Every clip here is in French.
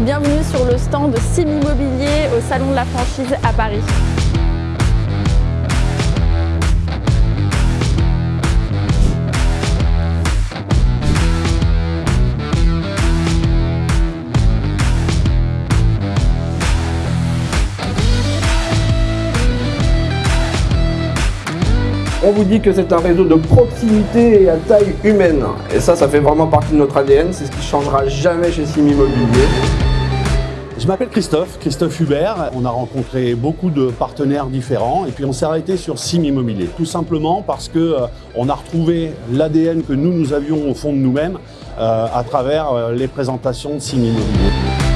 Bienvenue sur le stand de Sim Immobilier au Salon de la franchise à Paris. On vous dit que c'est un réseau de proximité et à taille humaine. Et ça, ça fait vraiment partie de notre ADN. C'est ce qui changera jamais chez Sim Immobilier. Je m'appelle Christophe, Christophe Hubert. On a rencontré beaucoup de partenaires différents et puis on s'est arrêté sur Sim Immobilier. Tout simplement parce que euh, on a retrouvé l'ADN que nous, nous avions au fond de nous-mêmes euh, à travers euh, les présentations de Sim Immobilier.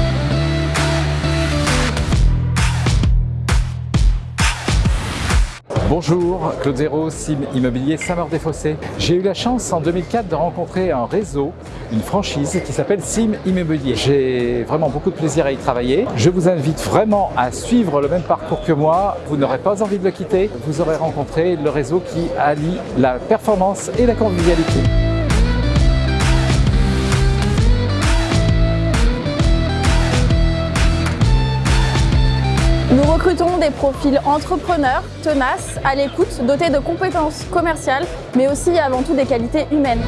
Bonjour, Claude Zéro, Sim Immobilier Saint-Maur-des-Fossés. J'ai eu la chance en 2004 de rencontrer un réseau, une franchise qui s'appelle Sim Immobilier. J'ai vraiment beaucoup de plaisir à y travailler. Je vous invite vraiment à suivre le même parcours que moi. Vous n'aurez pas envie de le quitter. Vous aurez rencontré le réseau qui allie la performance et la convivialité. Recrutons des profils entrepreneurs, tenaces, à l'écoute, dotés de compétences commerciales, mais aussi avant tout des qualités humaines.